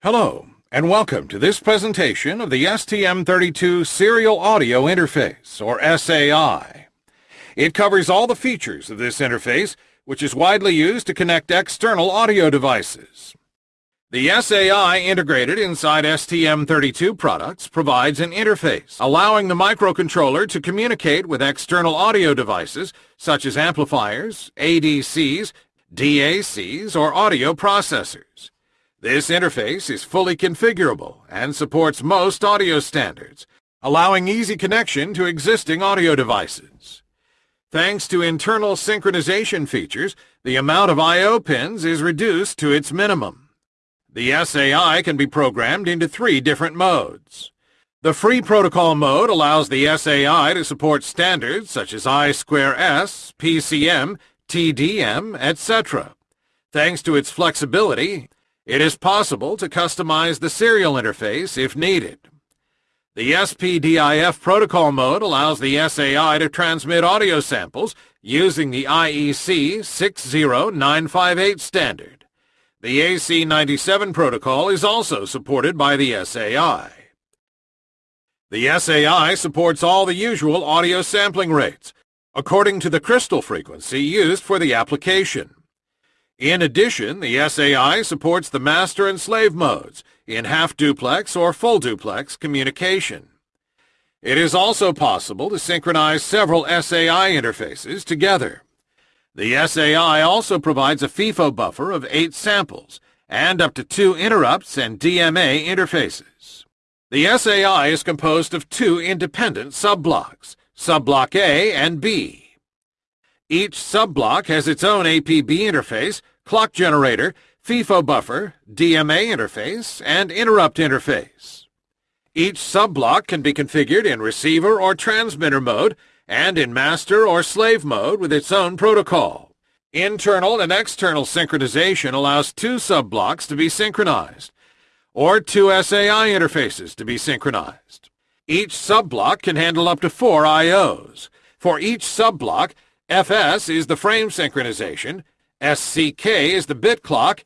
Hello, and welcome to this presentation of the STM32 Serial Audio Interface, or SAI. It covers all the features of this interface, which is widely used to connect external audio devices. The SAI integrated inside STM32 products provides an interface, allowing the microcontroller to communicate with external audio devices such as amplifiers, ADCs, DACs, or audio processors. This interface is fully configurable and supports most audio standards, allowing easy connection to existing audio devices. Thanks to internal synchronization features, the amount of I.O. pins is reduced to its minimum. The SAI can be programmed into three different modes. The free protocol mode allows the SAI to support standards such as I2S, PCM, TDM, etc. Thanks to its flexibility, it is possible to customize the serial interface if needed. The SPDIF protocol mode allows the SAI to transmit audio samples using the IEC 60958 standard. The AC97 protocol is also supported by the SAI. The SAI supports all the usual audio sampling rates, according to the crystal frequency used for the application. In addition, the SAI supports the master and slave modes in half-duplex or full-duplex communication. It is also possible to synchronize several SAI interfaces together. The SAI also provides a FIFO buffer of 8 samples and up to 2 interrupts and DMA interfaces. The SAI is composed of two independent subblocks, subblock A and B. Each subblock has its own APB interface, clock generator, FIFO buffer, DMA interface, and interrupt interface. Each subblock can be configured in receiver or transmitter mode and in master or slave mode with its own protocol. Internal and external synchronization allows two subblocks to be synchronized, or two SAI interfaces to be synchronized. Each subblock can handle up to four I.O.s. For each subblock, FS is the frame synchronization, SCK is the bit clock,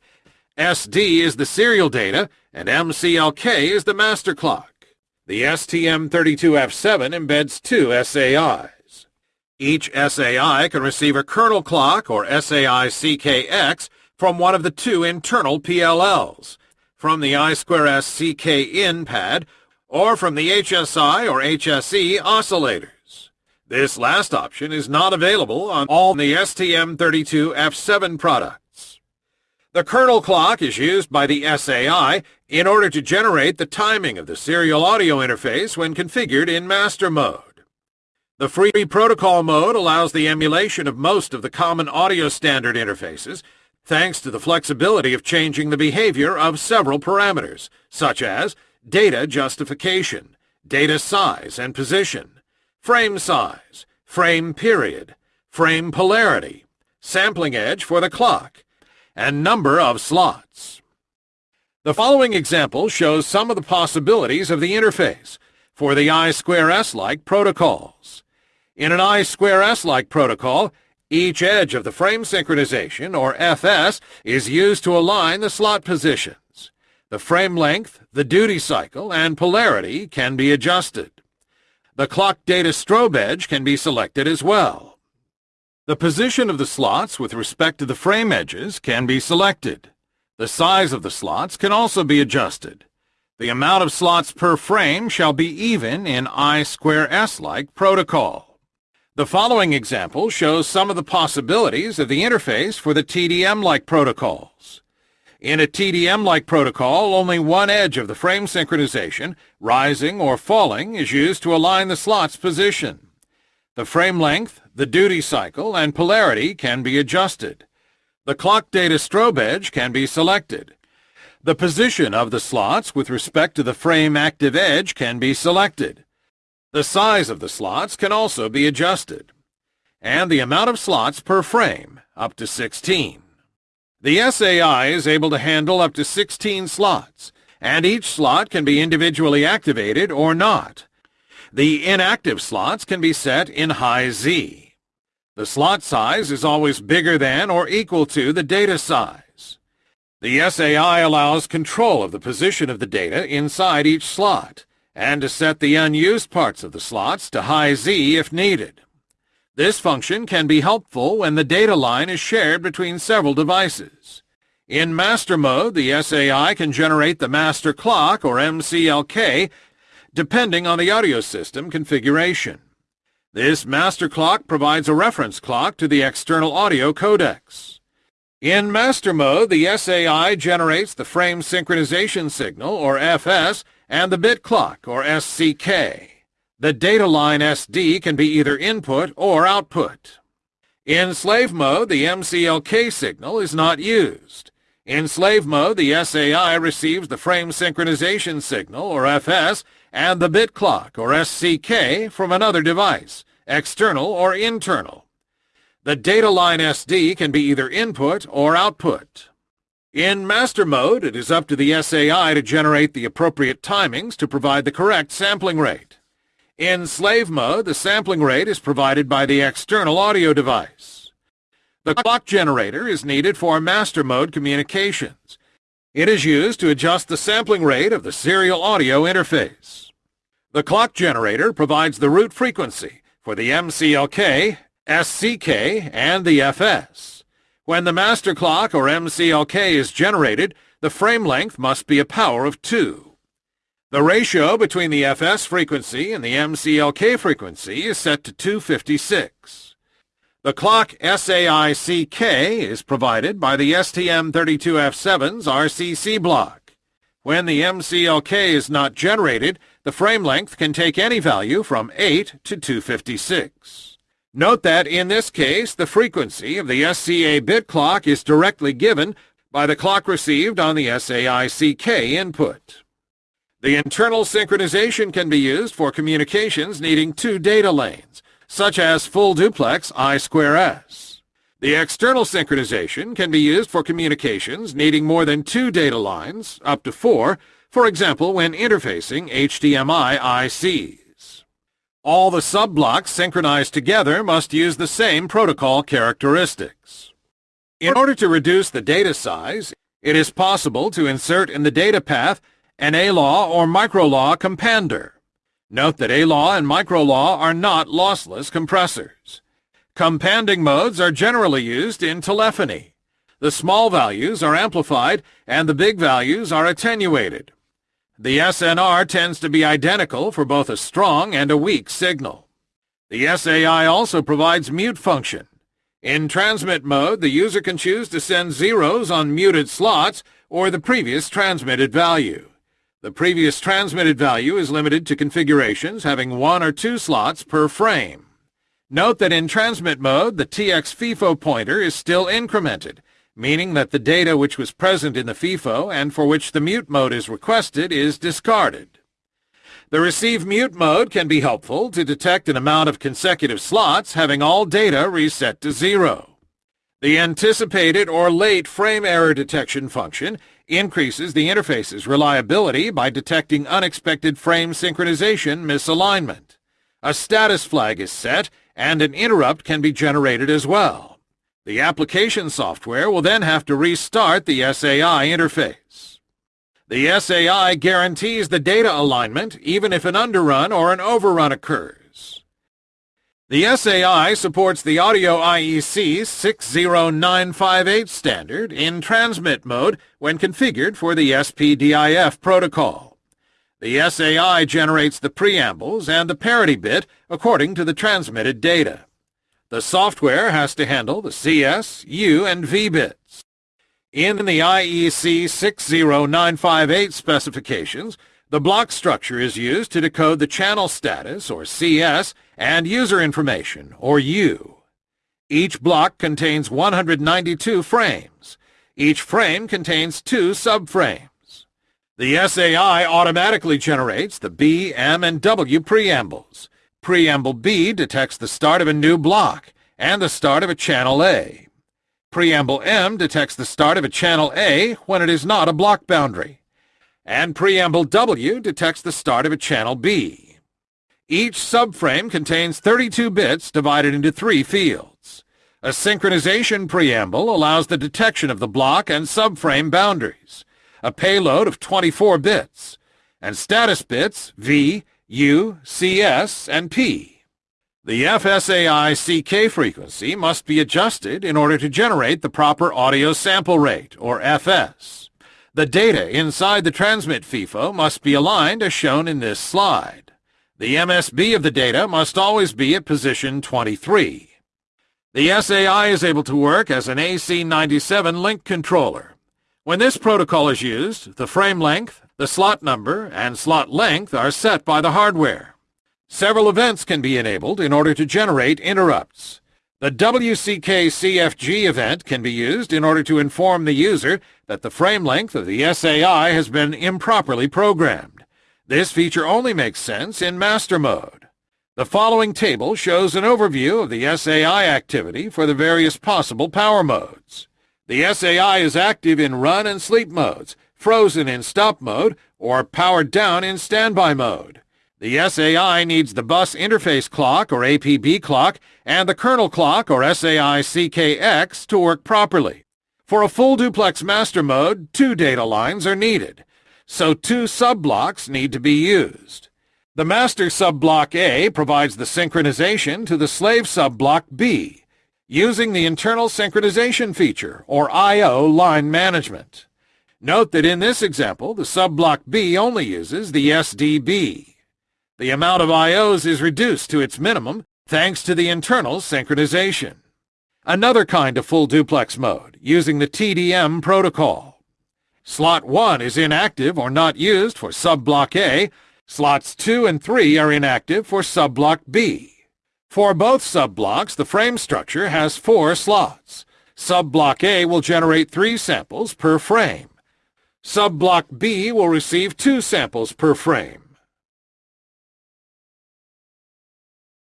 SD is the serial data, and MCLK is the master clock. The STM32F7 embeds two SAIs. Each SAI can receive a kernel clock or SAI CKX from one of the two internal PLLs, from the I2S CK-in pad, or from the HSI or HSE oscillator. This last option is not available on all the STM32F7 products. The kernel clock is used by the SAI in order to generate the timing of the serial audio interface when configured in master mode. The free protocol mode allows the emulation of most of the common audio standard interfaces, thanks to the flexibility of changing the behavior of several parameters, such as data justification, data size and position, frame size, frame period, frame polarity, sampling edge for the clock, and number of slots. The following example shows some of the possibilities of the interface for the I2S-like protocols. In an I2S-like protocol, each edge of the frame synchronization, or FS, is used to align the slot positions. The frame length, the duty cycle, and polarity can be adjusted. The clock data strobe edge can be selected as well. The position of the slots with respect to the frame edges can be selected. The size of the slots can also be adjusted. The amount of slots per frame shall be even in I2S-like protocol. The following example shows some of the possibilities of the interface for the TDM-like protocols. In a TDM-like protocol, only one edge of the frame synchronization, rising or falling, is used to align the slot's position. The frame length, the duty cycle, and polarity can be adjusted. The clock data strobe edge can be selected. The position of the slots with respect to the frame active edge can be selected. The size of the slots can also be adjusted. And the amount of slots per frame, up to 16. The SAI is able to handle up to 16 slots, and each slot can be individually activated or not. The inactive slots can be set in high Z. The slot size is always bigger than or equal to the data size. The SAI allows control of the position of the data inside each slot, and to set the unused parts of the slots to high Z if needed. This function can be helpful when the data line is shared between several devices. In master mode, the SAI can generate the master clock, or MCLK, depending on the audio system configuration. This master clock provides a reference clock to the external audio codecs. In master mode, the SAI generates the frame synchronization signal, or FS, and the bit clock, or SCK. The data line SD can be either input or output. In slave mode, the MCLK signal is not used. In slave mode, the SAI receives the frame synchronization signal, or FS, and the bit clock, or SCK, from another device, external or internal. The data line SD can be either input or output. In master mode, it is up to the SAI to generate the appropriate timings to provide the correct sampling rate. In slave mode, the sampling rate is provided by the external audio device. The clock generator is needed for master mode communications. It is used to adjust the sampling rate of the serial audio interface. The clock generator provides the root frequency for the MCLK, SCK, and the FS. When the master clock or MCLK is generated, the frame length must be a power of 2. The ratio between the FS frequency and the MCLK frequency is set to 256. The clock SAICK is provided by the STM32F7's RCC block. When the MCLK is not generated, the frame length can take any value from 8 to 256. Note that in this case, the frequency of the SCK bit clock is directly given by the clock received on the SAICK input. The internal synchronization can be used for communications needing two data lanes, such as full duplex I2S. The external synchronization can be used for communications needing more than two data lines, up to four, for example when interfacing HDMI ICs. All the sub-blocks synchronized together must use the same protocol characteristics. In order to reduce the data size, it is possible to insert in the data path an A-law or micro-law compander. Note that A-law and micro-law are not lossless compressors. Companding modes are generally used in telephony. The small values are amplified and the big values are attenuated. The SNR tends to be identical for both a strong and a weak signal. The SAI also provides mute function. In transmit mode, the user can choose to send zeros on muted slots or the previous transmitted value. The previous transmitted value is limited to configurations having one or two slots per frame. Note that in transmit mode, the TX FIFO pointer is still incremented, meaning that the data which was present in the FIFO and for which the mute mode is requested is discarded. The receive mute mode can be helpful to detect an amount of consecutive slots having all data reset to zero. The anticipated or late frame error detection function increases the interface's reliability by detecting unexpected frame synchronization misalignment. A status flag is set, and an interrupt can be generated as well. The application software will then have to restart the SAI interface. The SAI guarantees the data alignment even if an underrun or an overrun occurs. The SAI supports the Audio IEC 60958 standard in transmit mode when configured for the SPDIF protocol. The SAI generates the preambles and the parity bit according to the transmitted data. The software has to handle the CS, U, and V bits. In the IEC 60958 specifications, the block structure is used to decode the channel status, or CS, and user information, or U. Each block contains 192 frames. Each frame contains two subframes. The SAI automatically generates the B, M, and W preambles. Preamble B detects the start of a new block and the start of a channel A. Preamble M detects the start of a channel A when it is not a block boundary and preamble W detects the start of a channel B. Each subframe contains 32 bits divided into three fields. A synchronization preamble allows the detection of the block and subframe boundaries, a payload of 24 bits, and status bits V, U, CS, and P. The FSAI CK frequency must be adjusted in order to generate the proper audio sample rate, or FS. The data inside the transmit FIFO must be aligned as shown in this slide. The MSB of the data must always be at position 23. The SAI is able to work as an AC97 link controller. When this protocol is used, the frame length, the slot number, and slot length are set by the hardware. Several events can be enabled in order to generate interrupts. The WCK-CFG event can be used in order to inform the user that the frame length of the SAI has been improperly programmed. This feature only makes sense in master mode. The following table shows an overview of the SAI activity for the various possible power modes. The SAI is active in run and sleep modes, frozen in stop mode, or powered down in standby mode. The SAI needs the bus interface clock, or APB clock, and the kernel clock, or SAI CKX, to work properly. For a full duplex master mode, two data lines are needed, so two sub-blocks need to be used. The master subblock A provides the synchronization to the slave subblock B using the internal synchronization feature, or I.O. line management. Note that in this example, the subblock B only uses the SDB. The amount of I.O.s is reduced to its minimum thanks to the internal synchronization. Another kind of full duplex mode, using the TDM protocol. Slot 1 is inactive or not used for subblock A Slots 2 and 3 are inactive for subblock B. For both subblocks, the frame structure has four slots. Subblock A will generate three samples per frame. Subblock B will receive two samples per frame.